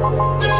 Música